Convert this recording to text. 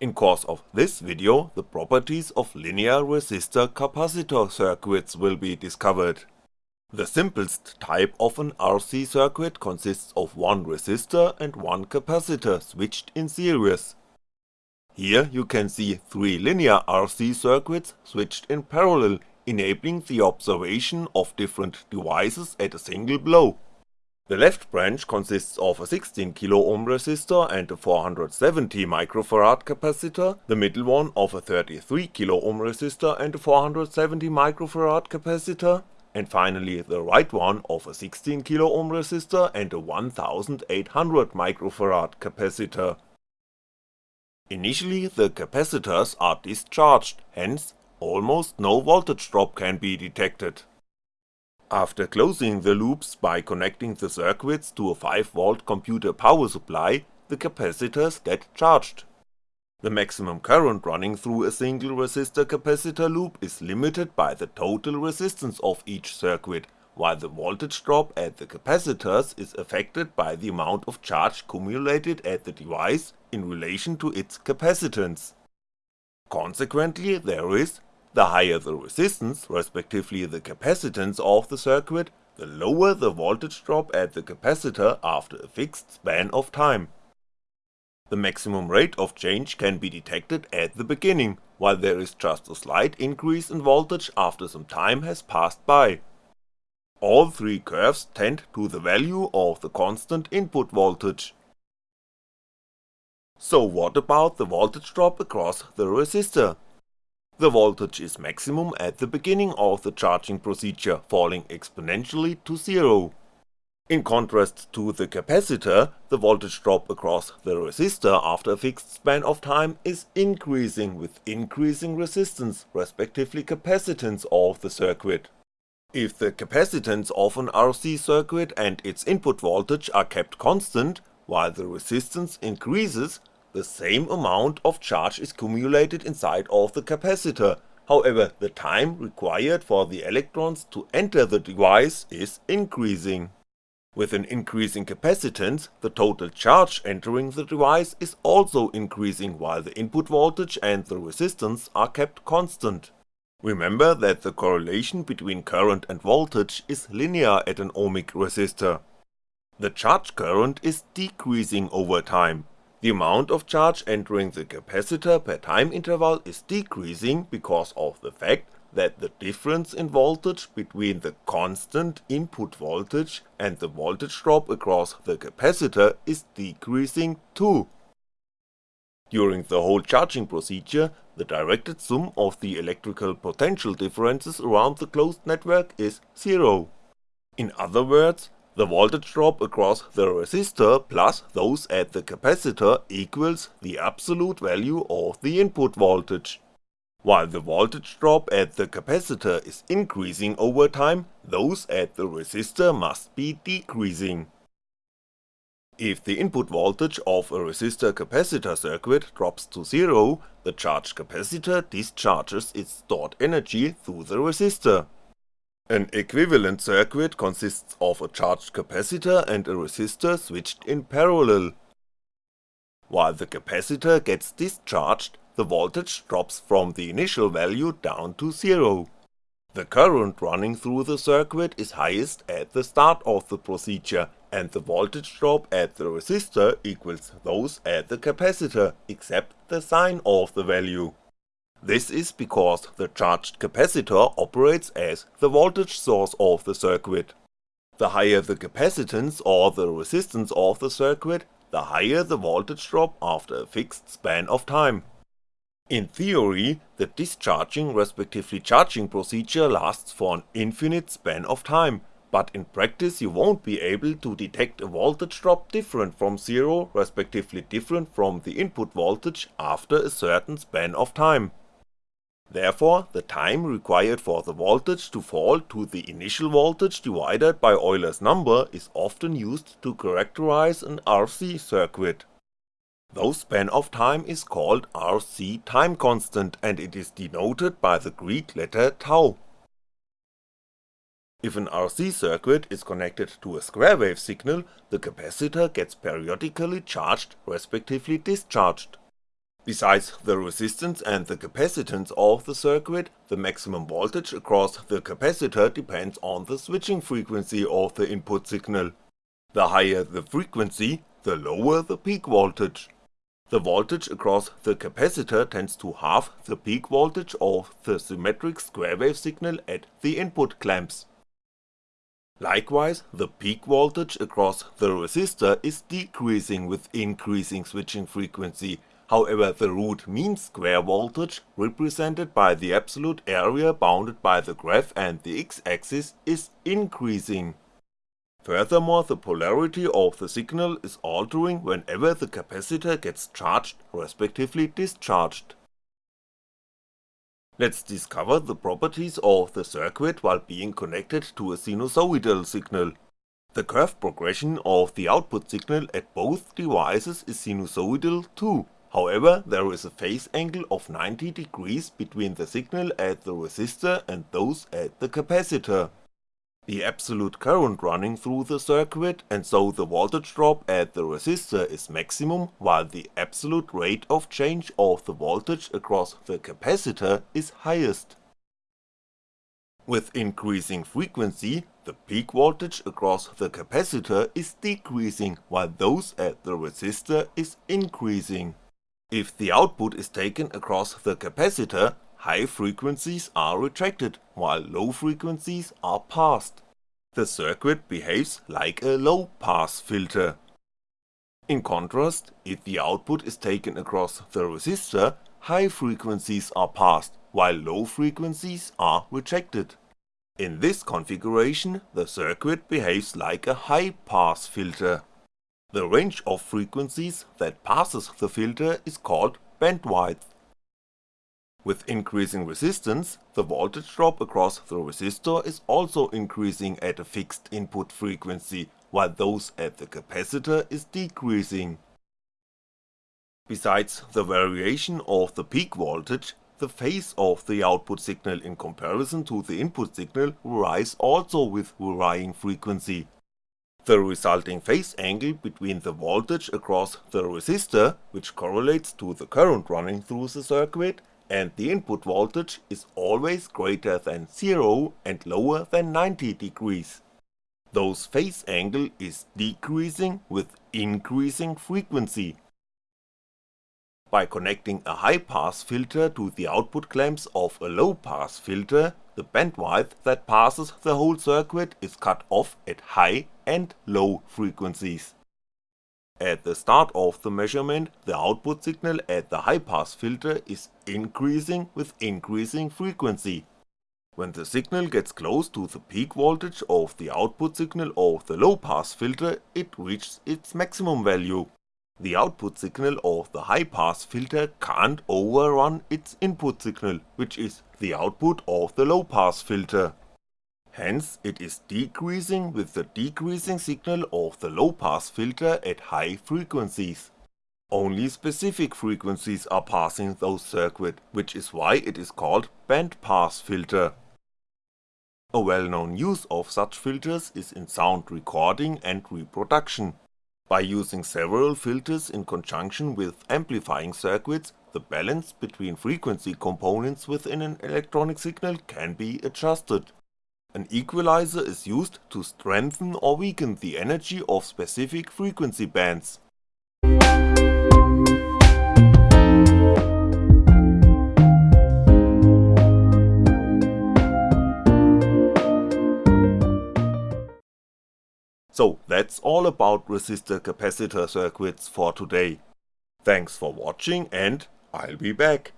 In course of this video, the properties of linear resistor capacitor circuits will be discovered. The simplest type of an RC circuit consists of one resistor and one capacitor switched in series. Here you can see three linear RC circuits switched in parallel, enabling the observation of different devices at a single blow. The left branch consists of a 16kΩ resistor and a 470 microfarad capacitor, the middle one of a 33kΩ resistor and a 470 microfarad capacitor, and finally the right one of a 16kΩ resistor and a 1800 microfarad capacitor. Initially the capacitors are discharged, hence almost no voltage drop can be detected. After closing the loops by connecting the circuits to a 5V computer power supply, the capacitors get charged. The maximum current running through a single resistor capacitor loop is limited by the total resistance of each circuit, while the voltage drop at the capacitors is affected by the amount of charge cumulated at the device in relation to its capacitance. Consequently there is, the higher the resistance, respectively the capacitance of the circuit, the lower the voltage drop at the capacitor after a fixed span of time. The maximum rate of change can be detected at the beginning, while there is just a slight increase in voltage after some time has passed by. All three curves tend to the value of the constant input voltage. So what about the voltage drop across the resistor? The voltage is maximum at the beginning of the charging procedure, falling exponentially to zero. In contrast to the capacitor, the voltage drop across the resistor after a fixed span of time is increasing with increasing resistance, respectively capacitance of the circuit. If the capacitance of an RC circuit and its input voltage are kept constant, while the resistance increases, the same amount of charge is cumulated inside of the capacitor, however the time required for the electrons to enter the device is increasing. With an increasing capacitance, the total charge entering the device is also increasing while the input voltage and the resistance are kept constant. Remember that the correlation between current and voltage is linear at an ohmic resistor. The charge current is decreasing over time, the amount of charge entering the capacitor per time interval is decreasing because of the fact that the difference in voltage between the constant input voltage and the voltage drop across the capacitor is decreasing too. During the whole charging procedure, the directed sum of the electrical potential differences around the closed network is zero. In other words, the voltage drop across the resistor plus those at the capacitor equals the absolute value of the input voltage. While the voltage drop at the capacitor is increasing over time, those at the resistor must be decreasing. If the input voltage of a resistor capacitor circuit drops to zero, the charged capacitor discharges its stored energy through the resistor. An equivalent circuit consists of a charged capacitor and a resistor switched in parallel. While the capacitor gets discharged, the voltage drops from the initial value down to zero. The current running through the circuit is highest at the start of the procedure, and the voltage drop at the resistor equals those at the capacitor, except the sign of the value. This is because the charged capacitor operates as the voltage source of the circuit. The higher the capacitance or the resistance of the circuit, the higher the voltage drop after a fixed span of time. In theory, the discharging respectively charging procedure lasts for an infinite span of time, but in practice you won't be able to detect a voltage drop different from zero respectively different from the input voltage after a certain span of time. Therefore, the time required for the voltage to fall to the initial voltage divided by Euler's number is often used to characterize an RC circuit. Those span of time is called RC time constant and it is denoted by the Greek letter tau. If an RC circuit is connected to a square wave signal, the capacitor gets periodically charged respectively discharged. Besides the resistance and the capacitance of the circuit, the maximum voltage across the capacitor depends on the switching frequency of the input signal. The higher the frequency, the lower the peak voltage. The voltage across the capacitor tends to halve the peak voltage of the symmetric square wave signal at the input clamps. Likewise, the peak voltage across the resistor is decreasing with increasing switching frequency However the root mean square voltage, represented by the absolute area bounded by the graph and the x-axis is increasing. Furthermore the polarity of the signal is altering whenever the capacitor gets charged respectively discharged. Let's discover the properties of the circuit while being connected to a sinusoidal signal. The curve progression of the output signal at both devices is sinusoidal too, However, there is a phase angle of 90 degrees between the signal at the resistor and those at the capacitor. The absolute current running through the circuit and so the voltage drop at the resistor is maximum while the absolute rate of change of the voltage across the capacitor is highest. With increasing frequency, the peak voltage across the capacitor is decreasing while those at the resistor is increasing. If the output is taken across the capacitor, high frequencies are retracted, while low frequencies are passed. The circuit behaves like a low pass filter. In contrast, if the output is taken across the resistor, high frequencies are passed, while low frequencies are rejected. In this configuration, the circuit behaves like a high pass filter. The range of frequencies that passes the filter is called bandwidth. With increasing resistance, the voltage drop across the resistor is also increasing at a fixed input frequency, while those at the capacitor is decreasing. Besides the variation of the peak voltage, the phase of the output signal in comparison to the input signal varies also with varying frequency, the resulting phase angle between the voltage across the resistor, which correlates to the current running through the circuit, and the input voltage is always greater than 0 and lower than 90 degrees. Those phase angle is decreasing with increasing frequency. By connecting a high pass filter to the output clamps of a low pass filter, the bandwidth that passes the whole circuit is cut off at high and low frequencies. At the start of the measurement, the output signal at the high pass filter is increasing with increasing frequency. When the signal gets close to the peak voltage of the output signal of the low pass filter, it reaches its maximum value. The output signal of the high pass filter can't overrun its input signal, which is the output of the low pass filter. Hence it is decreasing with the decreasing signal of the low pass filter at high frequencies. Only specific frequencies are passing those circuit, which is why it is called band pass filter. A well-known use of such filters is in sound recording and reproduction. By using several filters in conjunction with amplifying circuits, the balance between frequency components within an electronic signal can be adjusted. An equalizer is used to strengthen or weaken the energy of specific frequency bands. So that's all about resistor capacitor circuits for today. Thanks for watching and I'll be back.